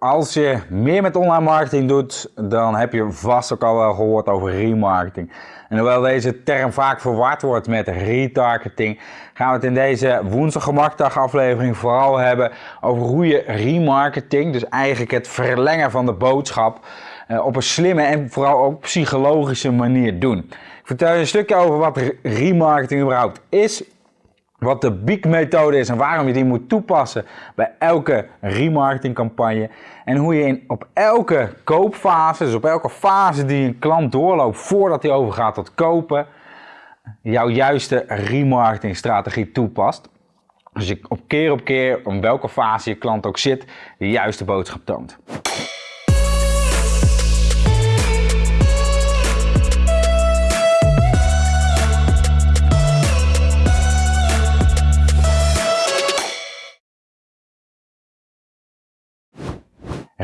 Als je meer met online marketing doet, dan heb je vast ook al wel gehoord over remarketing. En hoewel deze term vaak verward wordt met retargeting, gaan we het in deze woensdag gemakdag aflevering vooral hebben over hoe je remarketing, dus eigenlijk het verlengen van de boodschap, eh, op een slimme en vooral ook psychologische manier doen. Ik vertel je een stukje over wat remarketing überhaupt is, wat de Beak-methode is en waarom je die moet toepassen bij elke remarketingcampagne. En hoe je in, op elke koopfase, dus op elke fase die een klant doorloopt voordat hij overgaat tot kopen, jouw juiste remarketingstrategie toepast. Dus je op keer op keer, om welke fase je klant ook zit, de juiste boodschap toont.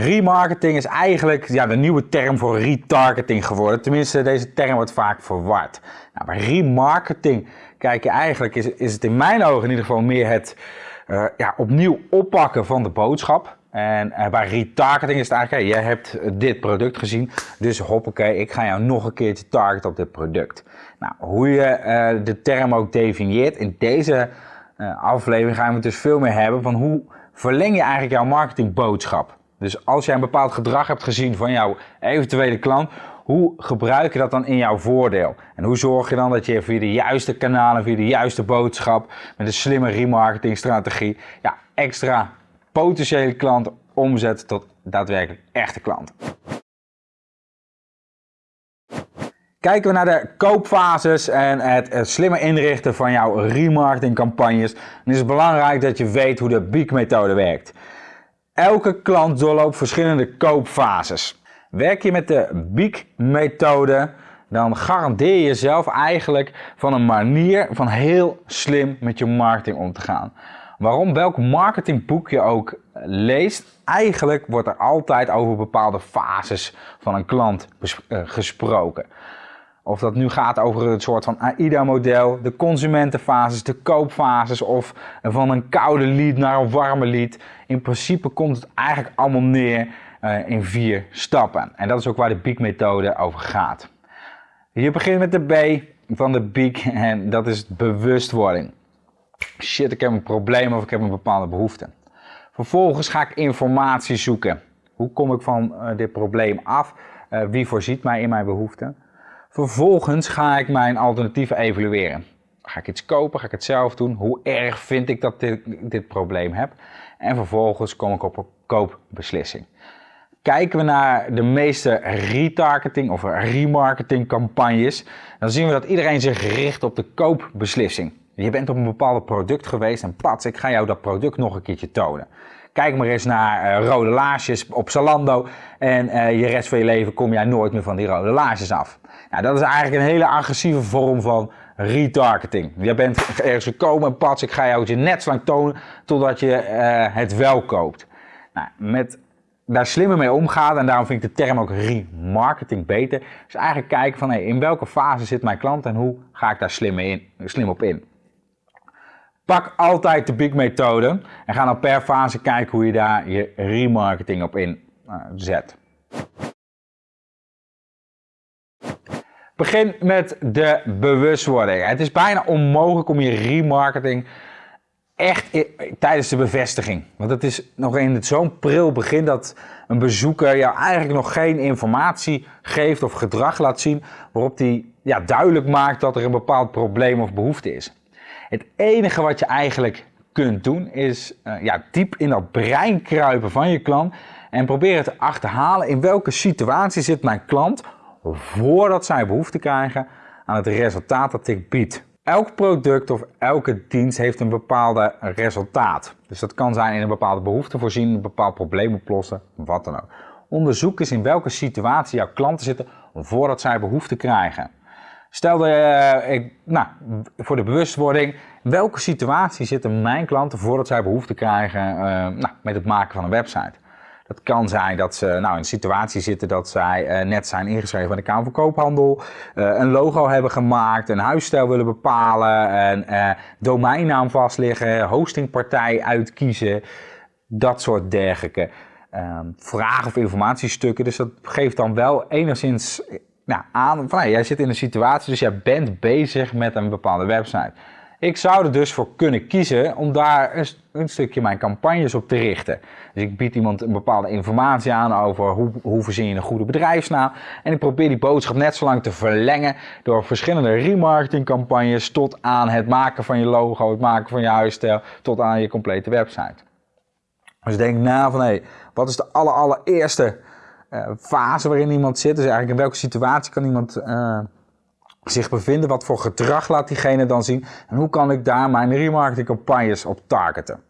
Remarketing is eigenlijk ja, de nieuwe term voor retargeting geworden. Tenminste, deze term wordt vaak verward. Nou, bij remarketing kijk je eigenlijk, is, is het in mijn ogen in ieder geval meer het uh, ja, opnieuw oppakken van de boodschap. En uh, bij retargeting is het eigenlijk, hey, jij hebt dit product gezien, dus hoppakee, ik ga jou nog een keertje targeten op dit product. Nou, hoe je uh, de term ook definieert, in deze aflevering gaan we het dus veel meer hebben van hoe verleng je eigenlijk jouw marketingboodschap. Dus als jij een bepaald gedrag hebt gezien van jouw eventuele klant, hoe gebruik je dat dan in jouw voordeel? En hoe zorg je dan dat je via de juiste kanalen, via de juiste boodschap, met een slimme remarketingstrategie, ja, extra potentiële klanten omzet tot daadwerkelijk echte klanten? Kijken we naar de koopfases en het slimme inrichten van jouw remarketingcampagnes, dan is het belangrijk dat je weet hoe de Beak-methode werkt. Elke klant doorloopt verschillende koopfases. Werk je met de Beak-methode, dan garandeer je jezelf eigenlijk van een manier van heel slim met je marketing om te gaan. Waarom? Welk marketingboek je ook leest, eigenlijk wordt er altijd over bepaalde fases van een klant eh, gesproken. Of dat nu gaat over een soort van AIDA-model, de consumentenfases, de koopfases of van een koude lead naar een warme lead. In principe komt het eigenlijk allemaal neer uh, in vier stappen. En dat is ook waar de Beak-methode over gaat. Je begint met de B van de Beak en dat is bewustwording. Shit, ik heb een probleem of ik heb een bepaalde behoefte. Vervolgens ga ik informatie zoeken. Hoe kom ik van uh, dit probleem af? Uh, wie voorziet mij in mijn behoeften? Vervolgens ga ik mijn alternatieven evalueren. Ga ik iets kopen? Ga ik het zelf doen? Hoe erg vind ik dat ik dit probleem heb? En vervolgens kom ik op een koopbeslissing. Kijken we naar de meeste retargeting of remarketing campagnes, dan zien we dat iedereen zich richt op de koopbeslissing. Je bent op een bepaald product geweest en pats, ik ga jou dat product nog een keertje tonen. Kijk maar eens naar uh, rode laarsjes op Zalando en uh, je rest van je leven kom jij nooit meer van die rode laarsjes af. Nou, dat is eigenlijk een hele agressieve vorm van retargeting. Je bent ergens gekomen en pats, ik ga jou je net zo lang tonen totdat je uh, het wel koopt. Nou, met daar slimmer mee omgaan en daarom vind ik de term ook remarketing beter. Dus eigenlijk kijken van hey, in welke fase zit mijn klant en hoe ga ik daar slim, in, slim op in. Pak altijd de big methode en ga dan per fase kijken hoe je daar je remarketing op in uh, zet. Begin met de bewustwording. Het is bijna onmogelijk om je remarketing echt tijdens de bevestiging. Want het is nog in zo'n pril begin dat een bezoeker jou eigenlijk nog geen informatie geeft of gedrag laat zien waarop hij ja, duidelijk maakt dat er een bepaald probleem of behoefte is. Het enige wat je eigenlijk kunt doen is uh, ja, diep in dat brein kruipen van je klant en proberen te achterhalen in welke situatie zit mijn klant voordat zij behoefte krijgen aan het resultaat dat ik bied. Elk product of elke dienst heeft een bepaalde resultaat. Dus dat kan zijn in een bepaalde behoefte voorzien, een bepaald probleem oplossen, wat dan ook. Onderzoek eens in welke situatie jouw klanten zitten voordat zij behoefte krijgen. Stel uh, ik, nou, voor de bewustwording, in welke situatie zitten mijn klanten voordat zij behoefte krijgen uh, nou, met het maken van een website? Dat kan zijn dat ze nou, in een situatie zitten dat zij uh, net zijn ingeschreven bij de Kamer van Koophandel, een logo hebben gemaakt, een huisstijl willen bepalen, een domeinnaam vastleggen, hostingpartij uitkiezen, dat soort dergelijke. ehm, vragen of informatiestukken. Dus dat geeft dan wel enigszins nou, aan jij zit in een situatie, dus jij bent bezig met een bepaalde website. Ik zou er dus voor kunnen kiezen om daar een, stukje mijn campagnes op te richten. Dus ik bied iemand een bepaalde informatie aan over hoe, hoe verzin je een goede bedrijfsnaam. En ik probeer die boodschap net zo lang te verlengen door verschillende remarketing campagnes tot aan het maken van je logo, het maken van je huisstijl, tot aan je complete website. Dus denk na van hé, hey, wat is de aller, allereerste fase waarin iemand zit? Dus eigenlijk in welke situatie kan iemand uh, zich bevinden? Wat voor gedrag laat diegene dan zien? En hoe kan ik daar mijn remarketing campagnes op targeten?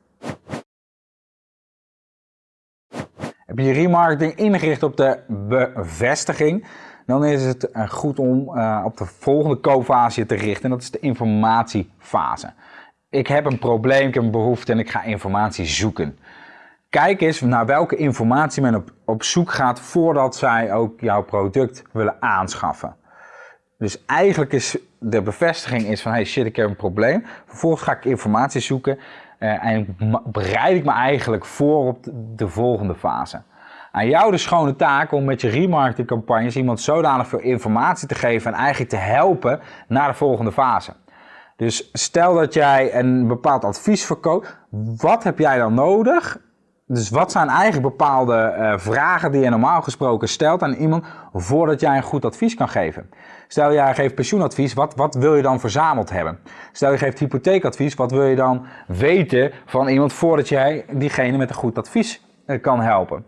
Heb je je remarketing ingericht op de bevestiging? Dan is het eh, goed om op de volgende koopfase te richten. En dat is de informatiefase. Ik heb een probleem, ik heb een behoefte en ik ga informatie zoeken. Kijk eens naar welke informatie men op, op zoek gaat voordat zij ook jouw product willen aanschaffen. Dus eigenlijk is de bevestiging is van hey shit ik heb een probleem. Vervolgens ga ik informatie zoeken uh, en bereid ik me eigenlijk voor op de, volgende fase. Aan jou de schone taak om met je remarketing campagnes iemand zodanig veel informatie te geven en eigenlijk te helpen naar de volgende fase. Dus stel dat jij een bepaald advies verkoopt, wat heb jij dan nodig dus wat zijn eigenlijk bepaalde uh, vragen die je normaal gesproken stelt aan iemand voordat jij een goed advies kan geven? Stel jij geeft pensioenadvies, wat, wat wil je dan verzameld hebben? Stel je geeft hypotheekadvies, wat wil je dan weten van iemand voordat jij diegene met een goed advies uh, kan helpen?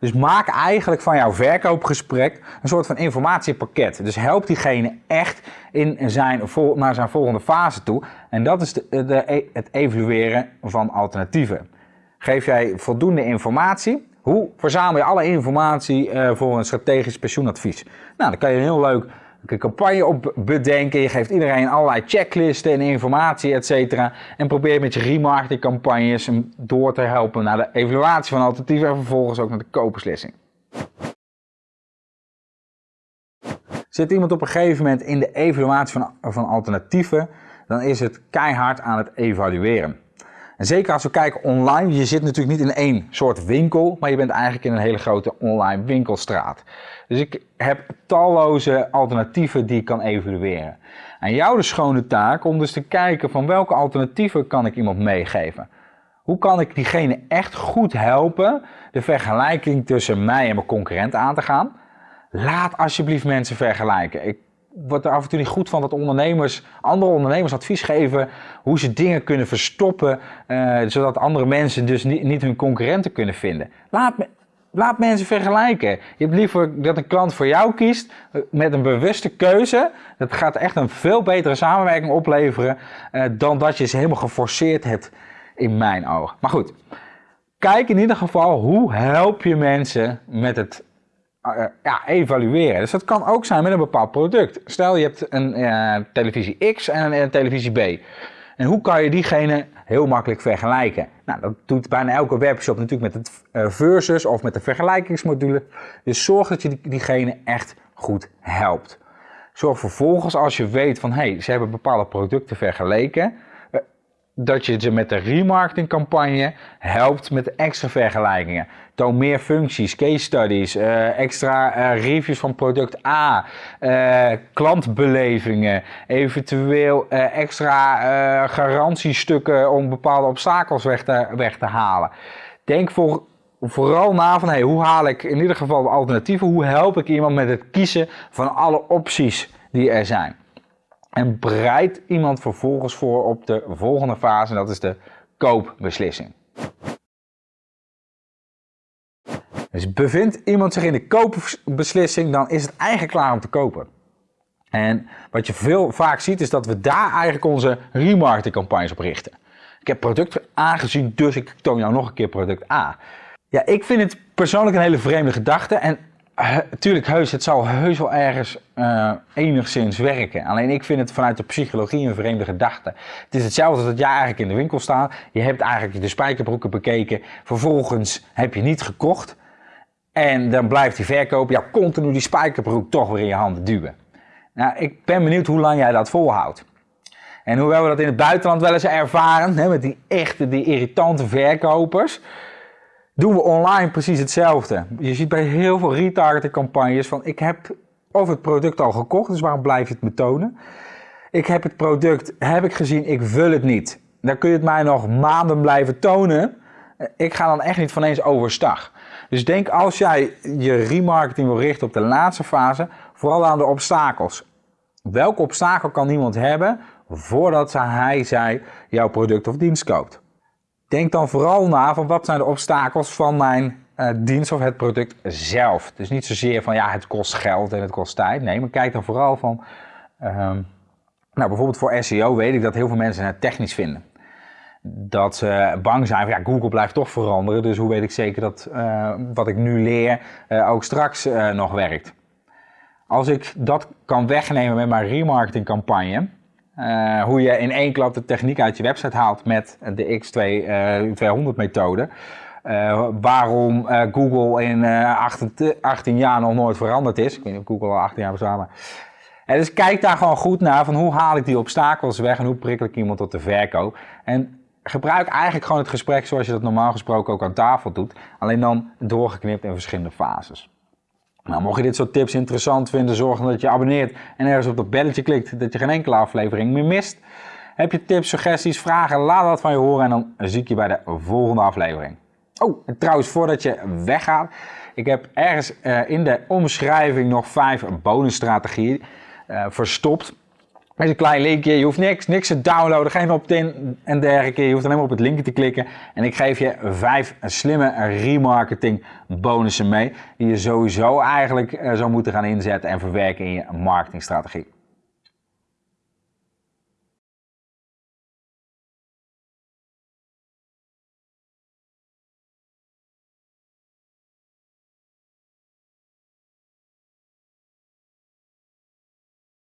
Dus maak eigenlijk van jouw verkoopgesprek een soort van informatiepakket. Dus help diegene echt in zijn, naar zijn volgende fase toe. En dat is de, de, het evalueren van alternatieven. Geef jij voldoende informatie? Hoe verzamel je alle informatie uh, voor een strategisch pensioenadvies? Nou, dan kan je een heel leuk een campagne op bedenken. Je geeft iedereen allerlei checklisten en informatie, et cetera. En probeer met je remarketing campagnes hem door te helpen naar de evaluatie van alternatieven en vervolgens ook naar de koopbeslissing. Zit iemand op een gegeven moment in de evaluatie van, van alternatieven, dan is het keihard aan het evalueren. En zeker als we kijken online, je zit natuurlijk niet in één soort winkel, maar je bent eigenlijk in een hele grote online winkelstraat. Dus ik heb talloze alternatieven die ik kan evalueren. En jou de schone taak om dus te kijken van welke alternatieven kan ik iemand meegeven. Hoe kan ik diegene echt goed helpen de vergelijking tussen mij en mijn concurrent aan te gaan? Laat alsjeblieft mensen vergelijken. Ik wordt er af en toe niet goed van dat ondernemers, andere ondernemers advies geven hoe ze dingen kunnen verstoppen, uh, zodat andere mensen dus niet, hun concurrenten kunnen vinden. Laat, laat mensen vergelijken. Je hebt liever dat een klant voor jou kiest eh, met een bewuste keuze. Dat gaat echt een veel betere samenwerking opleveren uh, dan dat je ze helemaal geforceerd hebt in mijn ogen. Maar goed, kijk in ieder geval hoe help je mensen met het eh, ja, evalueren. Dus dat kan ook zijn met een bepaald product. Stel je hebt een uh, televisie X en een, televisie B. En hoe kan je diegene heel makkelijk vergelijken? Nou, dat doet bijna elke webshop natuurlijk met het uh, versus of met de vergelijkingsmodule. Dus zorg dat je diegene echt goed helpt. Zorg vervolgens als je weet van hé, hey, ze hebben bepaalde producten vergeleken, dat je ze met de remarketing campagne helpt met extra vergelijkingen. Toon meer functies, case studies, uh, extra uh, reviews van product A, uh, klantbelevingen, eventueel extra garantiestukken om bepaalde obstakels weg te, halen. Denk voor, vooral na van hey, hoe haal ik in ieder geval alternatieven, hoe help ik iemand met het kiezen van alle opties die er zijn. En bereidt iemand vervolgens voor op de volgende fase, en dat is de koopbeslissing. Dus bevindt iemand zich in de koopbeslissing, dan is het eigenlijk klaar om te kopen. En wat je veel vaak ziet, is dat we daar eigenlijk onze remarketingcampagnes op richten. Ik heb product A gezien, dus ik toon jou nog een keer product A. Ja, ik vind het persoonlijk een hele vreemde gedachte. En tuurlijk, heus, het zal heus wel ergens uh, enigszins werken. Alleen ik vind het vanuit de psychologie een vreemde gedachte. Het is hetzelfde dat jij eigenlijk in de winkel staat. Je hebt eigenlijk de spijkerbroeken bekeken. Vervolgens heb je niet gekocht. En dan blijft die verkoop ja, continu die spijkerbroek toch weer in je handen duwen. Nou, ik ben benieuwd hoe lang jij dat volhoudt. En hoewel we dat in het buitenland wel eens ervaren, hè, met die echte, die irritante verkopers doen we online precies hetzelfde. Je ziet bij heel veel retargeting campagnes van ik heb of het product al gekocht, dus waarom blijf je het me tonen? Ik heb het product, heb ik gezien, ik wil het niet. Dan kun je het mij nog maanden blijven tonen. Ik ga dan echt niet van eens overstag. Dus denk als jij je remarketing wil richten op de laatste fase, vooral aan de obstakels. Welke obstakel kan iemand hebben voordat hij, zij jouw product of dienst koopt? Denk dan vooral na van wat zijn de obstakels van mijn uh, dienst of het product zelf. Dus niet zozeer van ja, het kost geld en het kost tijd. Nee, maar kijk dan vooral van, um, nou bijvoorbeeld voor SEO weet ik dat heel veel mensen het technisch vinden. Dat ze bang zijn van ja, Google blijft toch veranderen. Dus hoe weet ik zeker dat uh, wat ik nu leer uh, ook straks nog werkt. Als ik dat kan wegnemen met mijn remarketing campagne, uh, hoe je in één klap de techniek uit je website haalt met de X200 uh, methode. Uh, waarom Google in 18, 18, jaar nog nooit veranderd is. Ik weet niet of Google al 18 jaar bestaat. En dus kijk daar gewoon goed naar van hoe haal ik die obstakels weg en hoe prikkel ik iemand tot de verkoop. En gebruik eigenlijk gewoon het gesprek zoals je dat normaal gesproken ook aan tafel doet. Alleen dan doorgeknipt in verschillende fases. Nou, mocht je dit soort tips interessant vinden, zorg dan dat je abonneert en ergens op dat belletje klikt, dat je geen enkele aflevering meer mist. Heb je tips, suggesties, vragen, laat dat van je horen en dan zie ik je bij de volgende aflevering. Oh, en trouwens, voordat je weggaat, ik heb ergens uh, in de omschrijving nog vijf bonusstrategieën uh, verstopt. Met een klein linkje, je hoeft niks, niks te downloaden, geen opt-in en dergelijke. Je hoeft alleen maar op het linkje te klikken. En ik geef je vijf slimme remarketing bonussen mee. Die je sowieso eigenlijk uh, zou moeten gaan inzetten en verwerken in je marketingstrategie.